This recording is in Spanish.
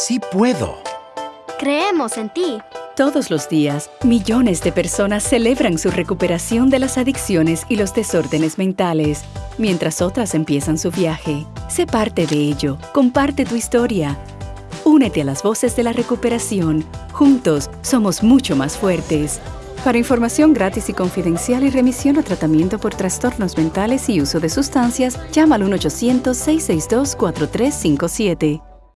Sí puedo. Creemos en ti. Todos los días, millones de personas celebran su recuperación de las adicciones y los desórdenes mentales, mientras otras empiezan su viaje. Sé parte de ello. Comparte tu historia. Únete a las voces de la recuperación. Juntos somos mucho más fuertes. Para información gratis y confidencial y remisión o tratamiento por trastornos mentales y uso de sustancias, llama al 1-800-662-4357.